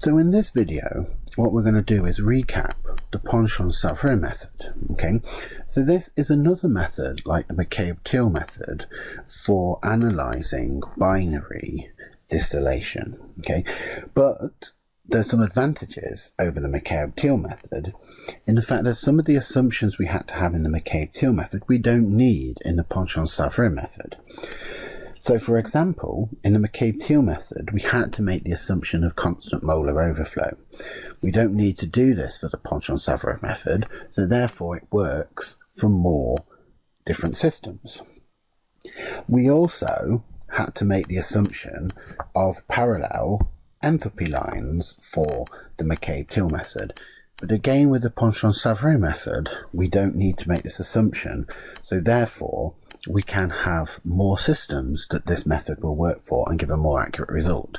So in this video, what we're going to do is recap the Ponchon-Savarit method. Okay, so this is another method like the McCabe-Thiele method for analyzing binary distillation. Okay, but there's some advantages over the McCabe-Thiele method in the fact that some of the assumptions we had to have in the McCabe-Thiele method we don't need in the Ponchon-Savarit method. So for example, in the McCabe-Thiele method, we had to make the assumption of constant molar overflow. We don't need to do this for the Ponchon-Savarit method, so therefore it works for more different systems. We also had to make the assumption of parallel enthalpy lines for the McCabe-Thiele method. But again, with the Ponchon-Savarit method, we don't need to make this assumption. So therefore, we can have more systems that this method will work for and give a more accurate result.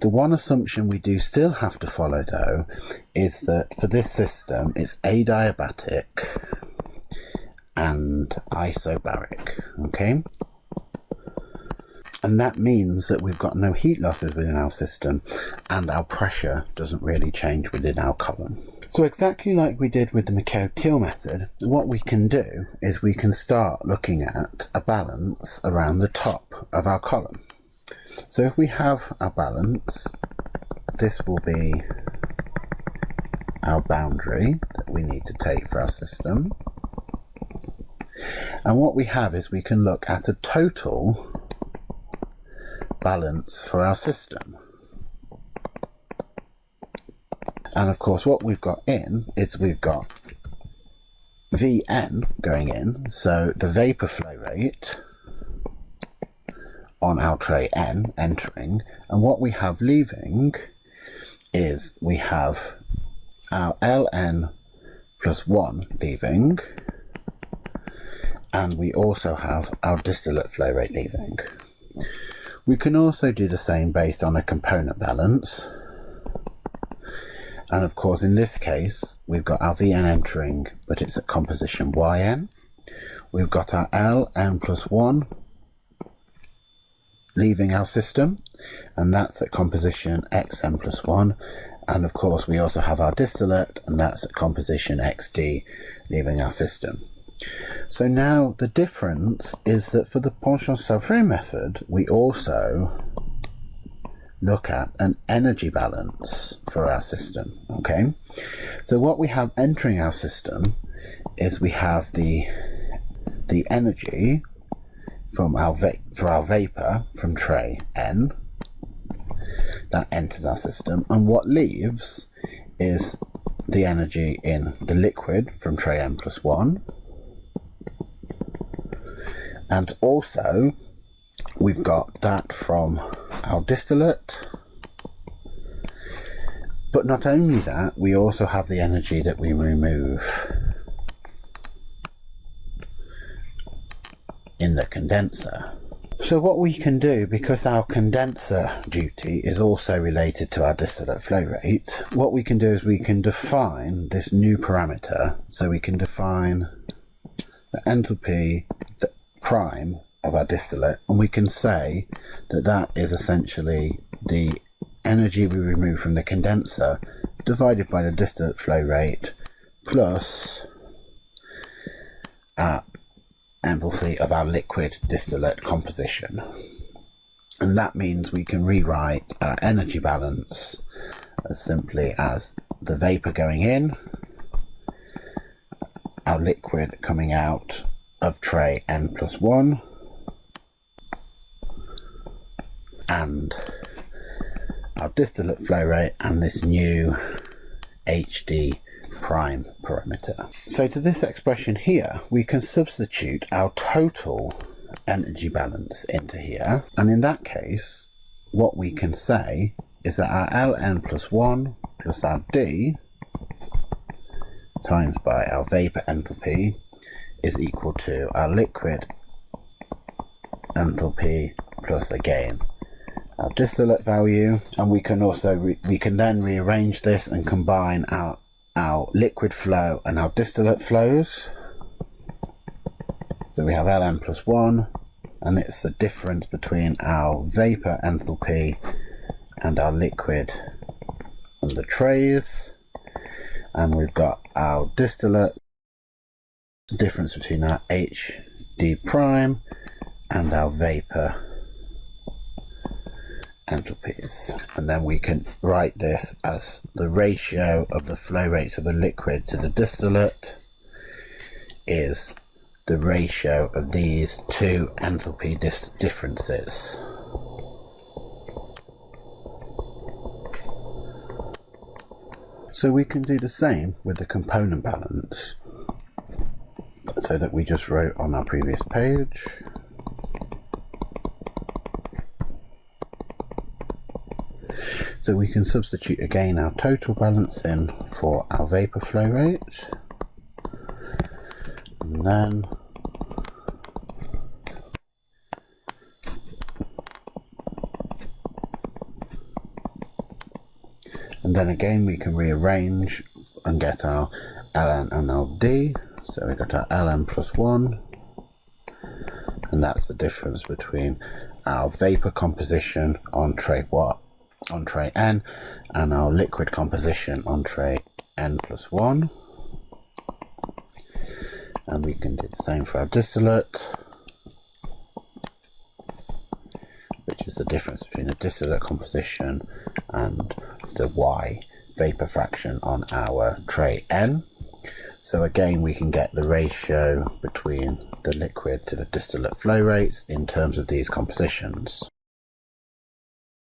The one assumption we do still have to follow though is that for this system it's adiabatic and isobaric, okay? And that means that we've got no heat losses within our system and our pressure doesn't really change within our column. So exactly like we did with the McCabe-Thiele method, what we can do is we can start looking at a balance around the top of our column. So if we have our balance, this will be our boundary that we need to take for our system. And what we have is we can look at a total balance for our system. And of course, what we've got in is we've got Vn going in, so the vapor flow rate on our tray N entering, and what we have leaving is we have our Ln plus 1 leaving, and we also have our distillate flow rate leaving. We can also do the same based on a component balance. And of course, in this case, we've got our Vn entering, but it's at composition Yn. We've got our Ln plus 1 leaving our system, and that's at composition Xn plus 1. And of course, we also have our distillate, and that's at composition Xd leaving our system. So now the difference is that for the Ponchon-Savarit method, we also look at an energy balance for our system okay? So what we have entering our system is we have the the energy from our for our vapor from tray n that enters our system. And what leaves is the energy in the liquid from tray n plus 1 and also we've got that from our distillate but not only that we also have the energy that we remove in the condenser so what we can do, because our condenser duty is also related to our distillate flow rate, what we can do is we can define this new parameter. So we can define the enthalpy prime of our distillate and we can say that that is essentially the energy we remove from the condenser divided by the distillate flow rate plus our enthalpy of our liquid distillate composition. And that means we can rewrite our energy balance as simply as the vapor going in our liquid coming out of tray n plus 1 and our distillate flow rate and this new HD prime parameter. So to this expression here, we can substitute our total energy balance into here. And in that case, what we can say is that our Ln plus 1 plus our D times by our vapor enthalpy is equal to our liquid enthalpy plus again our distillate value and we can also we can then rearrange this and combine our our liquid flow and our distillate flows. So we have Ln plus 1 and it's the difference between our vapor enthalpy and our liquid on the trays. And we've got our distillate difference between our HD prime and our vapor enthalpies. And then we can write this as the ratio of the flow rates of a liquid to the distillate is the ratio of these two enthalpy differences. So we can do the same with the component balance. So that we just wrote on our previous page So we can substitute again our total balance in for our vapor flow rate. And then and then again we can rearrange and get our ln and ld so we got our ln plus 1 and that's the difference between our vapor composition on tray what on tray n and our liquid composition on tray n plus 1 and we can do the same for our distillate which is the difference between the distillate composition and the y vapor fraction on our tray n. So again we can get the ratio between the liquid to the distillate flow rates in terms of these compositions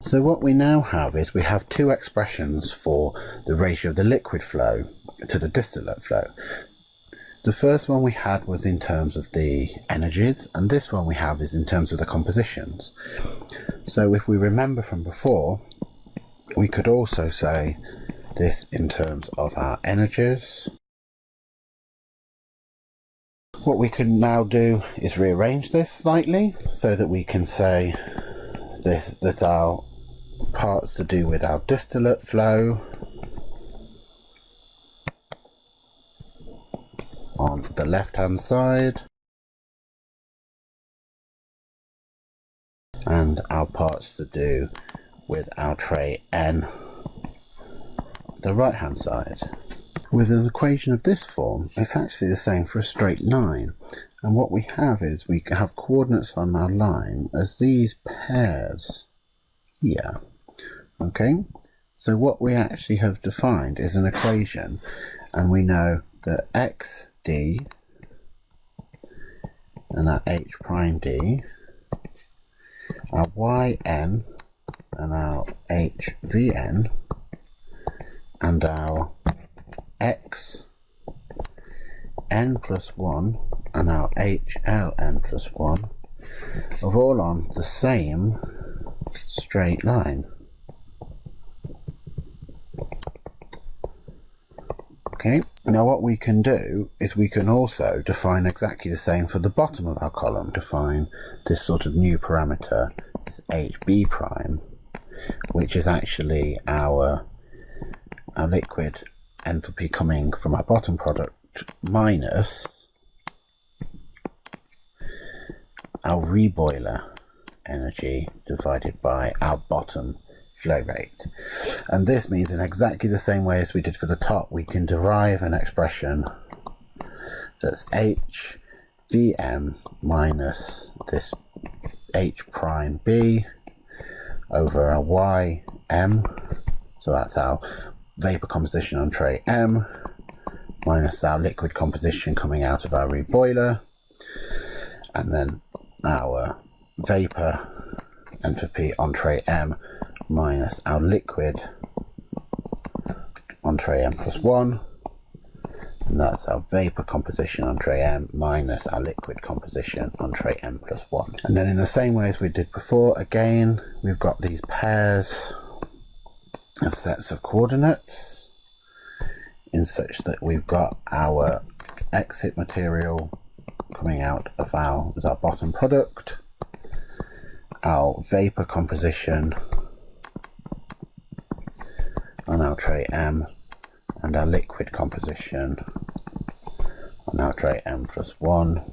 so what we now have is we have two expressions for the ratio of the liquid flow to the distillate flow. The first one we had was in terms of the energies and this one we have is in terms of the compositions. So if we remember from before, we could also say this in terms of our energies. What we can now do is rearrange this slightly so that we can say this that our parts to do with our distillate flow on the left hand side and our parts to do with our tray N the right hand side. With an equation of this form, it's actually the same for a straight line. And what we have is we have coordinates on our line as these pairs here. Okay, so what we actually have defined is an equation, and we know that xd and our h prime d, our yn and our hvn, and our x n plus 1 and our hln plus 1 are all on the same straight line. Okay, now what we can do is we can also define exactly the same for the bottom of our column. Define this sort of new parameter, this HB prime, which is actually our, our liquid enthalpy coming from our bottom product minus our reboiler energy divided by our bottom flow rate. And this means in exactly the same way as we did for the top, we can derive an expression that's h vm minus this h prime b over our y m. So that's our vapor composition on tray m minus our liquid composition coming out of our reboiler and then our vapor entropy on tray M minus our liquid on tray M plus 1 and that's our vapor composition on tray M minus our liquid composition on tray M plus 1. And then in the same way as we did before, again, we've got these pairs of sets of coordinates in such that we've got our exit material coming out of our, as our bottom product, our vapor composition on our tray M and our liquid composition on our tray M plus 1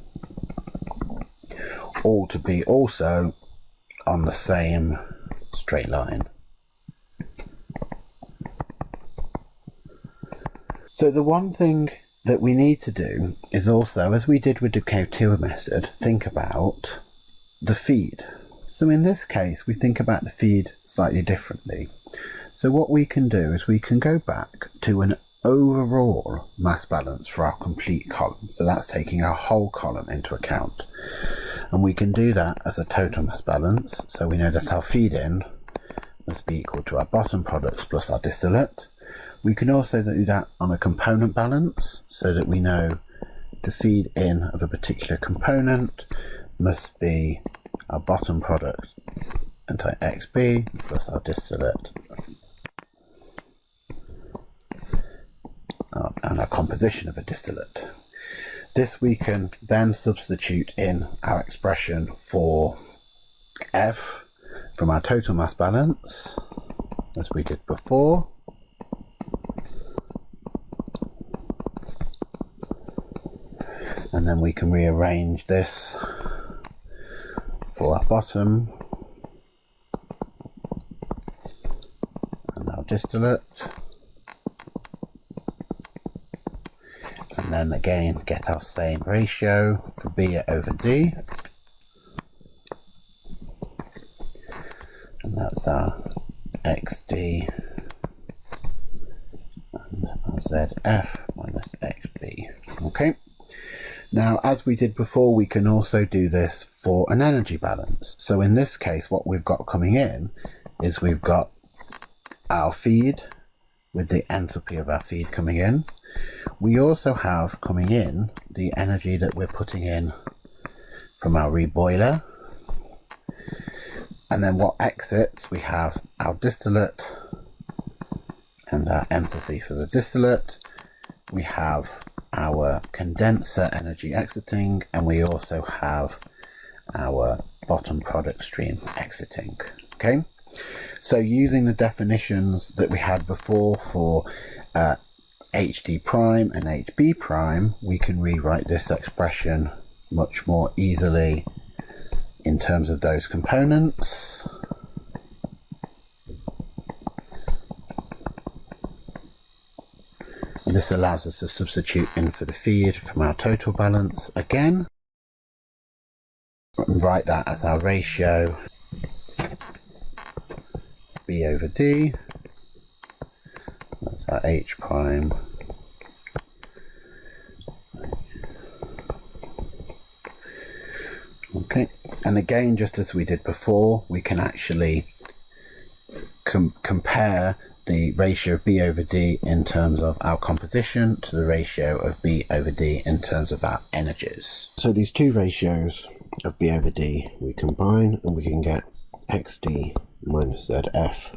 all to be also on the same straight line. So the one thing that we need to do is also, as we did with the McCabe-Thiele method, think about the feed. So in this case, we think about the feed slightly differently. So what we can do is we can go back to an overall mass balance for our complete column. So that's taking our whole column into account. And we can do that as a total mass balance. So we know that our feed in must be equal to our bottom products plus our distillate. We can also do that on a component balance so that we know the feed in of a particular component must be our bottom product anti XB plus our distillate uh, and our composition of a distillate. This we can then substitute in our expression for F from our total mass balance as we did before and then we can rearrange this for our bottom. And our distillate. And then again get our same ratio for B over D. And that's our XD and our ZF minus XB okay now, as we did before, we can also do this for an energy balance. So in this case, what we've got coming in is we've got our feed with the enthalpy of our feed coming in. We also have coming in the energy that we're putting in from our reboiler. And then what exits, we have our distillate and our enthalpy for the distillate. We have our condenser energy exiting and we also have our bottom product stream exiting okay? So using the definitions that we had before for uh, HD prime and HB prime we can rewrite this expression much more easily in terms of those components This allows us to substitute in for the feed from our total balance again. And write that as our ratio B over D. That's our H prime. Okay, and again, just as we did before, we can actually com compare the ratio of B over D in terms of our composition to the ratio of B over D in terms of our energies. So these two ratios of B over D we combine and we can get XD minus ZF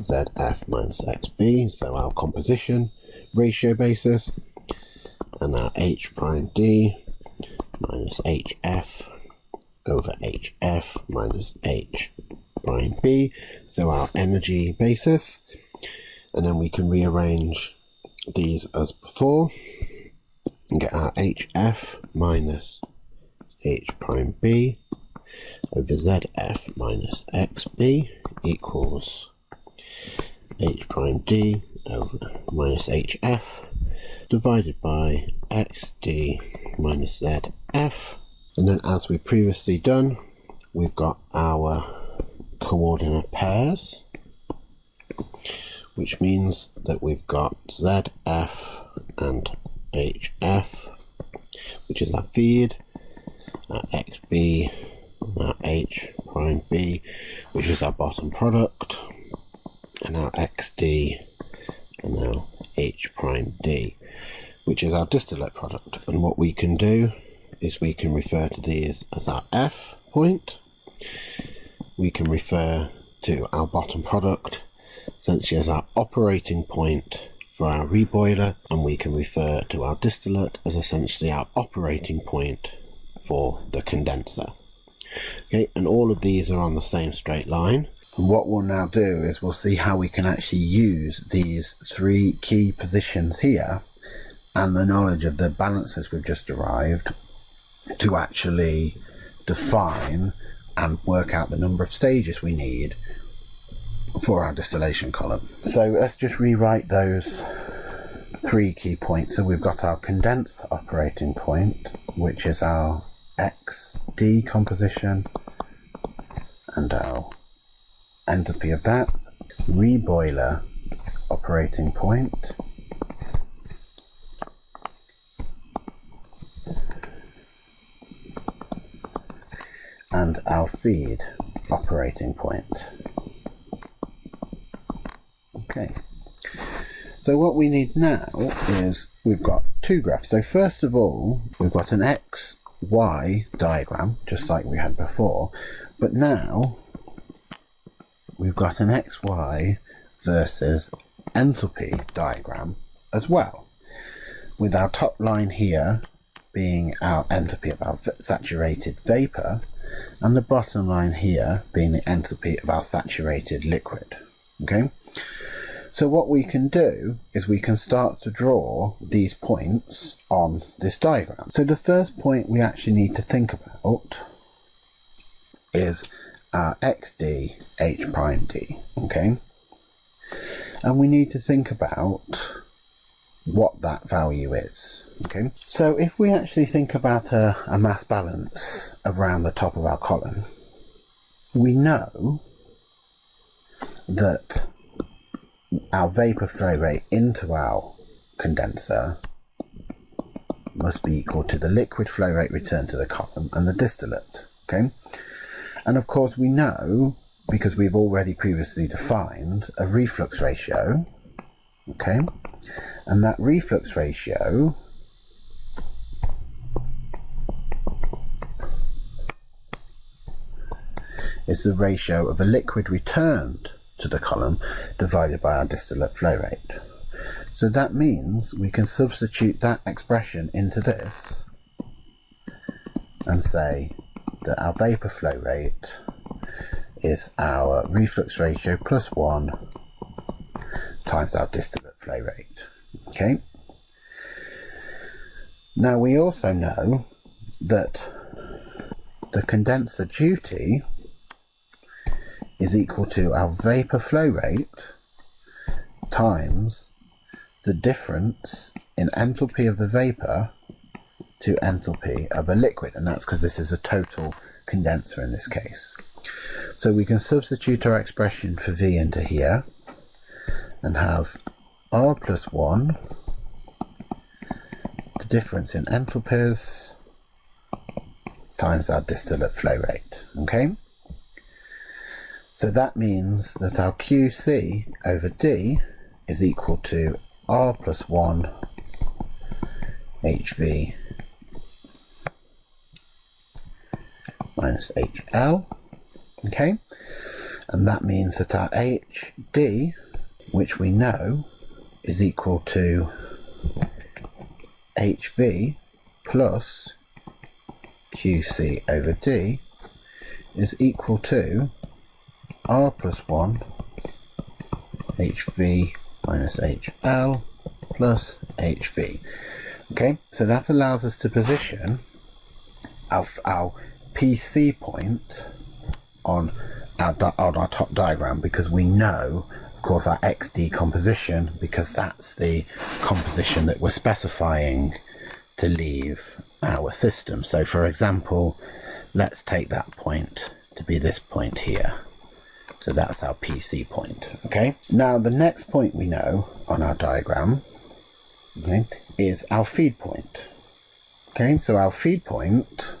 ZF minus XB, so our composition ratio basis, and our H prime D minus HF over HF minus H prime B, so our energy basis, and then we can rearrange these as before and get our HF minus H prime B over ZF minus XB equals H prime D over minus HF divided by XD minus ZF and then as we previously done we've got our coordinate pairs, which means that we've got ZF and HF, which is our feed, our XB, and our H prime B, which is our bottom product, and our XD, and our H prime D, which is our distillate product. And what we can do is we can refer to these as our F point, we can refer to our bottom product. Essentially as our operating point for our reboiler and we can refer to our distillate as essentially our operating point for the condenser. Okay and all of these are on the same straight line. And what we'll now do is we'll see how we can actually use these three key positions here and the knowledge of the balances we've just derived to actually define and work out the number of stages we need for our distillation column. So let's just rewrite those three key points. So we've got our condense operating point, which is our XD composition and our enthalpy of that, reboiler operating point, and our feed operating point. Okay. So what we need now is we've got two graphs. So first of all, we've got an X, Y diagram, just like we had before. But now we've got an XY versus enthalpy diagram as well. With our top line here being our enthalpy of our saturated vapor and the bottom line here being the enthalpy of our saturated liquid. Okay, so what we can do is we can start to draw these points on this diagram. So the first point we actually need to think about is our xd h prime d, okay? And we need to think about what that value is. Okay, so if we actually think about a, a mass balance around the top of our column, we know that our vapor flow rate into our condenser must be equal to the liquid flow rate returned to the column and the distillate. Okay, and of course we know because we've already previously defined a reflux ratio. Okay, and that reflux ratio is the ratio of a liquid returned to the column divided by our distillate flow rate. So that means we can substitute that expression into this and say that our vapor flow rate is our reflux ratio plus 1 times our distillate flow rate. Okay. Now we also know that the condenser duty is equal to our vapor flow rate times the difference in enthalpy of the vapor to enthalpy of a liquid and that's because this is a total condenser in this case. So we can substitute our expression for V into here and have R plus 1, the difference in enthalpies times our distillate flow rate, okay? So that means that our QC over D is equal to R plus 1 HV minus HL, okay? And that means that our HD, which we know is equal to HV plus QC over D is equal to R plus 1 HV minus HL plus HV. Okay, so that allows us to position our, our PC point on our, on our top diagram because we know course our XD composition because that's the composition that we're specifying to leave our system. So for example, let's take that point to be this point here. So that's our PC point, okay? Now the next point we know on our diagram, okay, is our feed point. Okay, so our feed point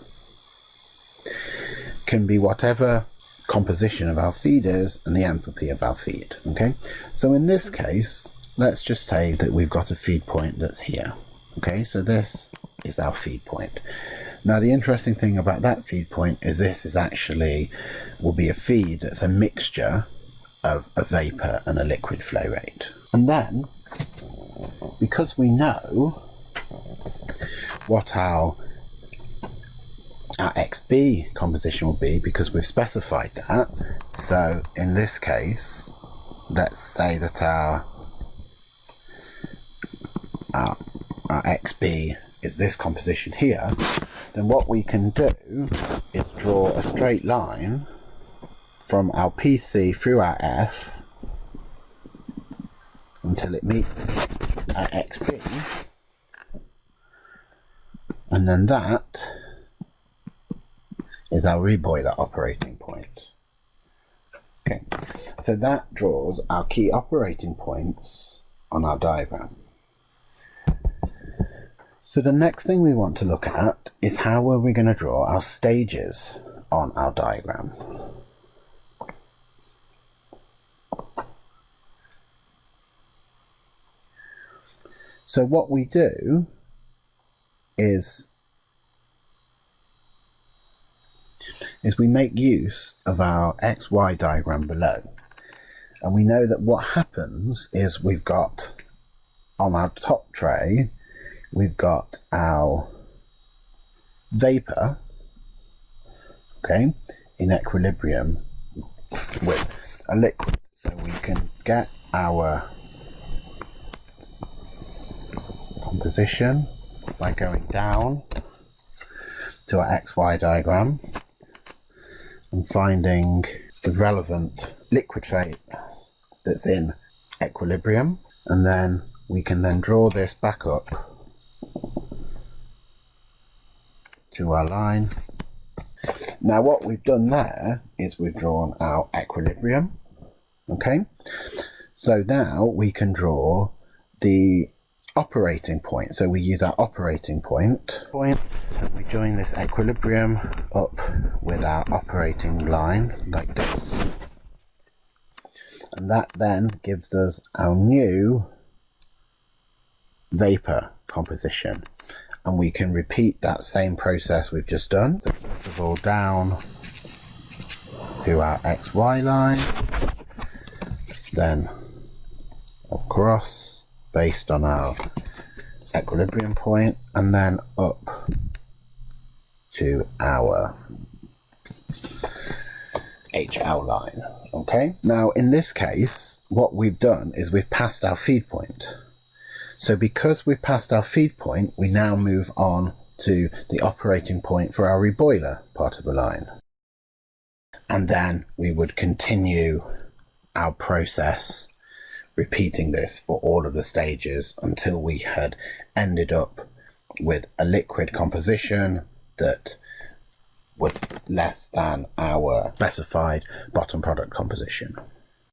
can be whatever composition of our feed is and the enthalpy of our feed. Okay, so in this case, let's just say that we've got a feed point that's here. Okay, so this is our feed point. Now the interesting thing about that feed point is this is actually will be a feed that's a mixture of a vapor and a liquid flow rate. And then because we know what our our XB composition will be because we've specified that. So in this case, let's say that our, our, our XB is this composition here, then what we can do is draw a straight line from our PC through our F until it meets at xb and then that is our reboiler operating point. Okay, so that draws our key operating points on our diagram. So the next thing we want to look at is how are we going to draw our stages on our diagram. So what we do is is we make use of our XY diagram below. And we know that what happens is we've got on our top tray, we've got our vapor, okay, in equilibrium with a liquid. So we can get our composition by going down to our XY diagram and finding the relevant liquid phase that's in equilibrium and then we can then draw this back up to our line. Now what we've done there is we've drawn our equilibrium okay so now we can draw the operating point. So we use our operating point, point and we join this equilibrium up with our operating line like this. And that then gives us our new vapor composition. And we can repeat that same process we've just done. So first of all down to our XY line, then across based on our equilibrium point and then up to our HL line. Okay, now in this case, what we've done is we've passed our feed point. So because we've passed our feed point, we now move on to the operating point for our reboiler part of the line. And then we would continue our process repeating this for all of the stages until we had ended up with a liquid composition that was less than our specified bottom product composition.